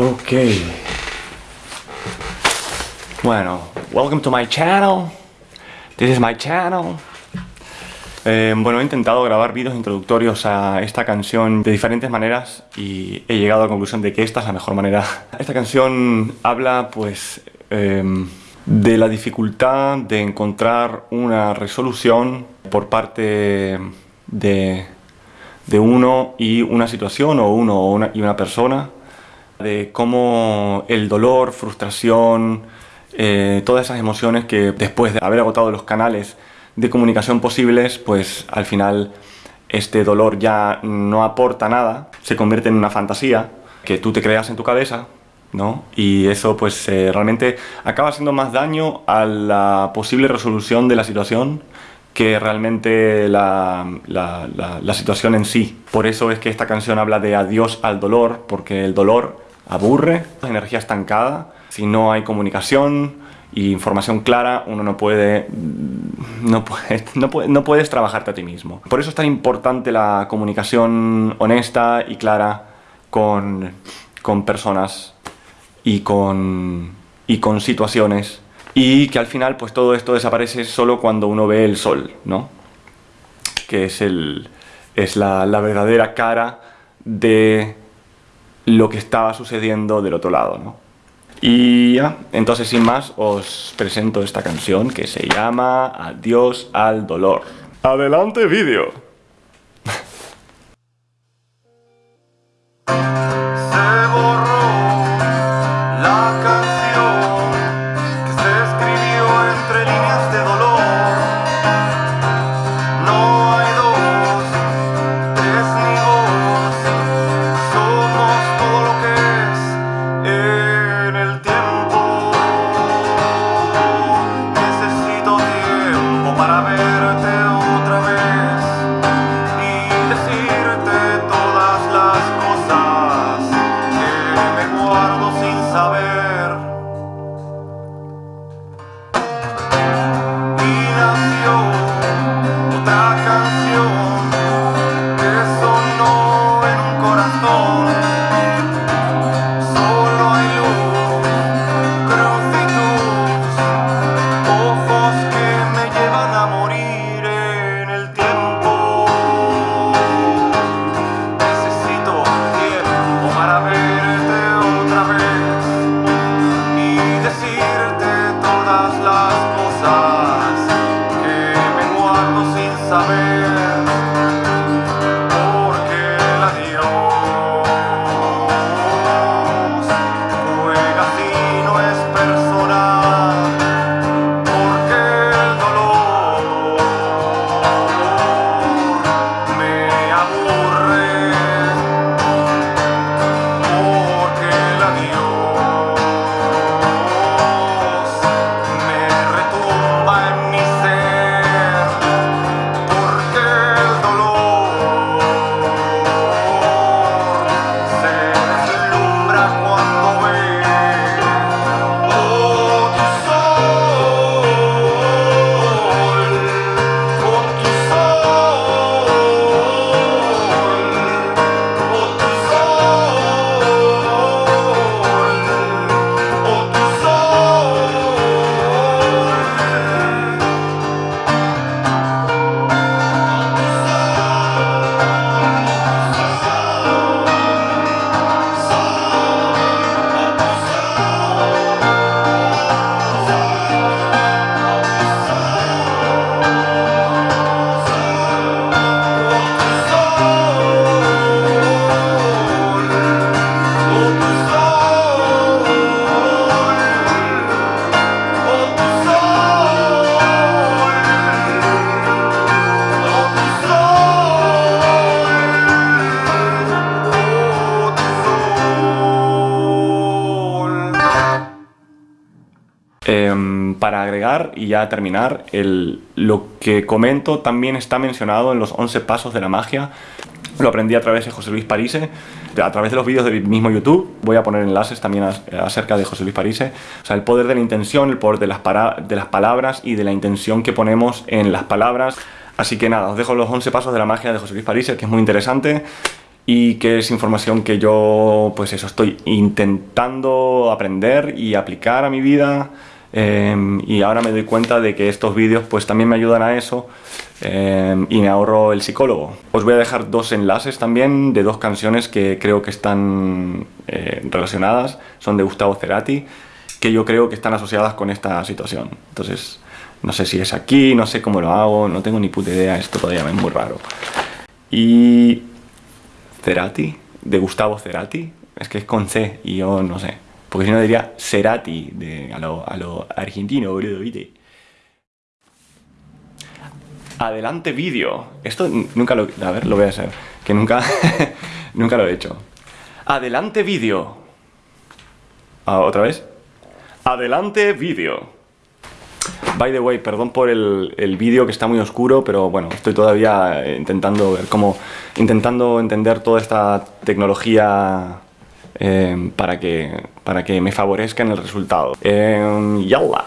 Ok. Bueno, welcome to my channel. This is my channel. Eh, bueno, he intentado grabar vídeos introductorios a esta canción de diferentes maneras y he llegado a la conclusión de que esta es la mejor manera. Esta canción habla, pues, em, de la dificultad de encontrar una resolución por parte de, de uno y una situación o uno y una persona de cómo el dolor, frustración, eh, todas esas emociones que después de haber agotado los canales de comunicación posibles, pues al final este dolor ya no aporta nada, se convierte en una fantasía que tú te creas en tu cabeza, ¿no? Y eso pues eh, realmente acaba haciendo más daño a la posible resolución de la situación que realmente la, la, la, situación en sí. Por eso es que esta canción habla de adiós al dolor, porque el dolor aburre, energía estancada, si no hay comunicación y información clara, uno no puede, no, puede, no, puedes trabajarte a ti mismo. Por eso es tan importante la comunicación honesta y clara con, con personas y con, y con situaciones y que al final pues todo esto desaparece solo cuando uno ve el sol, ¿no? Que es, el, es la, la verdadera cara de lo que estaba sucediendo del otro lado, ¿no? Y ya, entonces sin más os presento esta canción que se llama Adiós al dolor. ¡Adelante vídeo! summer. Para agregar y ya terminar, el, lo que comento también está mencionado en los 11 pasos de la magia. Lo aprendí a través de José Luis Parise, a través de los vídeos del mismo YouTube. Voy a poner enlaces también acerca de José Luis Parise. O sea, el poder de la intención, el poder de las, de las palabras y de la intención que ponemos en las palabras. Así que nada, os dejo los 11 pasos de la magia de José Luis Parise, que es muy interesante. y que es información que yo, pues eso, estoy intentando aprender y aplicar a mi vida em, y ahora me doy cuenta de que estos vídeos pues también me ayudan a eso em, y me ahorro el psicólogo. Os voy a dejar dos enlaces también de dos canciones que creo que están eh, relacionadas, son de Gustavo Cerati, que yo creo que están asociadas con esta situación. Entonces, no sé si es aquí, no sé cómo lo hago, no tengo ni puta idea, esto todavía me es muy raro. Y Cerati, de Gustavo Cerati, es que es con C y yo no sé. Porque si no diría Cerati, de, a, lo, a lo argentino, boludo, ¿viste? Adelante vídeo. Esto nunca lo... A ver, lo voy a hacer. Que nunca... nunca lo he hecho. Adelante vídeo. Ah, ¿Otra vez? Adelante vídeo. By the way, perdón por el, el vídeo que está muy oscuro, pero bueno, estoy todavía intentando ver cómo, intentando entender toda esta tecnología eh, para, que, para que me favorezca en el resultado. Eh, ¡Yalla!